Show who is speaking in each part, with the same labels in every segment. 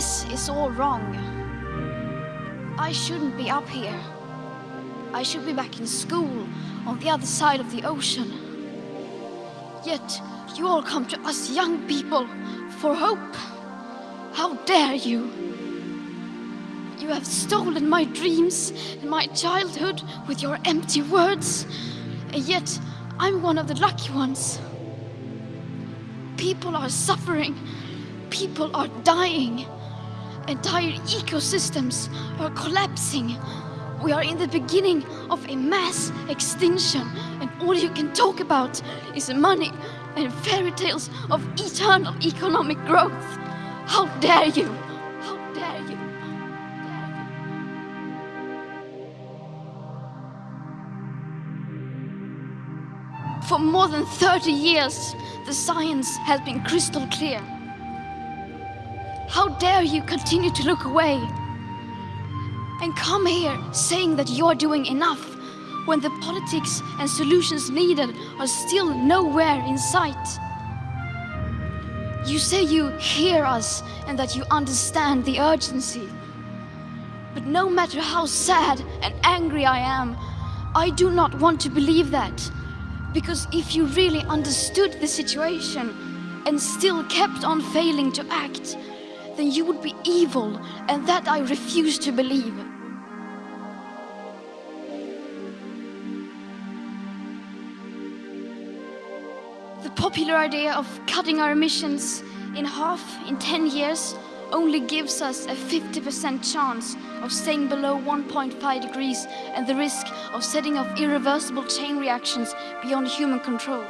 Speaker 1: This is all wrong. I shouldn't be up here. I should be back in school on the other side of the ocean. Yet you all come to us young people for hope. How dare you? You have stolen my dreams and my childhood with your empty words. And yet I'm one of the lucky ones. People are suffering. People are dying. Entire ecosystems are collapsing. We are in the beginning of a mass extinction, and all you can talk about is money and fairy tales of eternal economic growth. How dare you! How dare you! For more than 30 years, the science has been crystal clear. How dare you continue to look away and come here saying that you're doing enough when the politics and solutions needed are still nowhere in sight. You say you hear us and that you understand the urgency. But no matter how sad and angry I am, I do not want to believe that. Because if you really understood the situation and still kept on failing to act, then you would be evil, and that I refuse to believe. The popular idea of cutting our emissions in half in 10 years only gives us a 50% chance of staying below 1.5 degrees and the risk of setting off irreversible chain reactions beyond human control.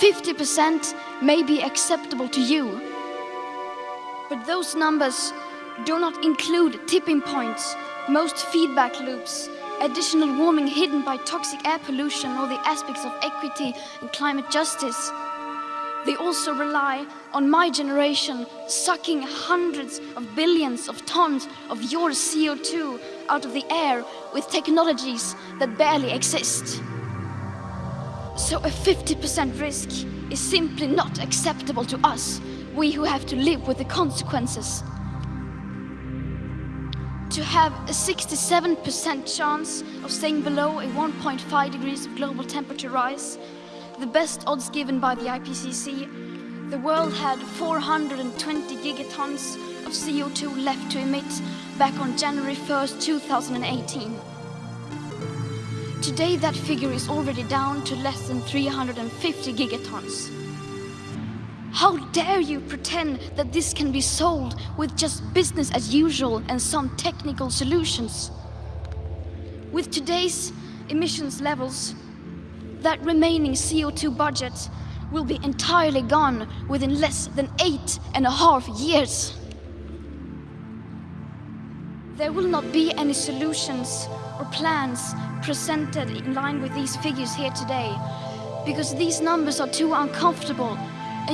Speaker 1: 50% may be acceptable to you, but those numbers do not include tipping points, most feedback loops, additional warming hidden by toxic air pollution or the aspects of equity and climate justice. They also rely on my generation sucking hundreds of billions of tons of your CO2 out of the air with technologies that barely exist. So a 50% risk is simply not acceptable to us we who have to live with the consequences. To have a 67% chance of staying below a 1.5 degrees of global temperature rise, the best odds given by the IPCC, the world had 420 gigatons of CO2 left to emit back on January 1st, 2018. Today that figure is already down to less than 350 gigatons. How dare you pretend that this can be solved with just business as usual and some technical solutions? With today's emissions levels, that remaining CO2 budget will be entirely gone within less than eight and a half years. There will not be any solutions or plans presented in line with these figures here today because these numbers are too uncomfortable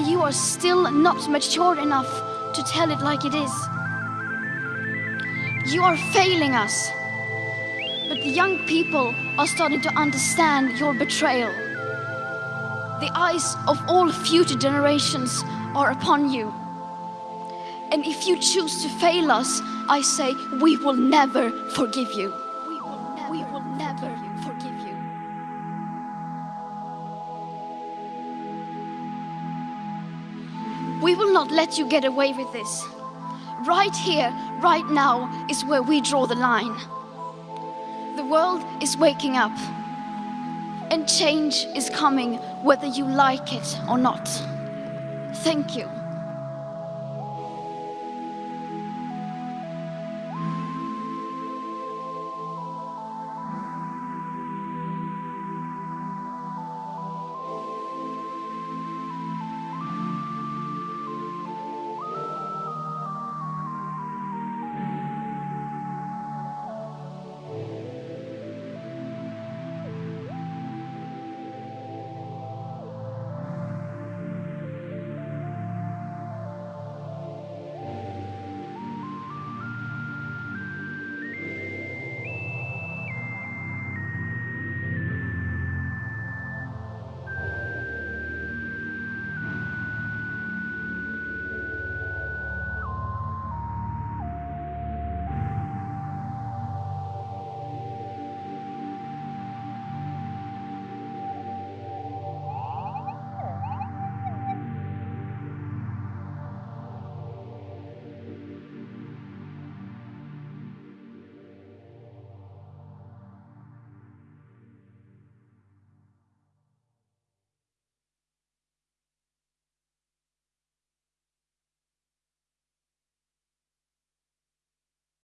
Speaker 1: you are still not mature enough to tell it like it is. You are failing us. But the young people are starting to understand your betrayal. The eyes of all future generations are upon you. And if you choose to fail us, I say we will never forgive you. We will not let you get away with this. Right here, right now, is where we draw the line. The world is waking up. And change is coming whether you like it or not. Thank you.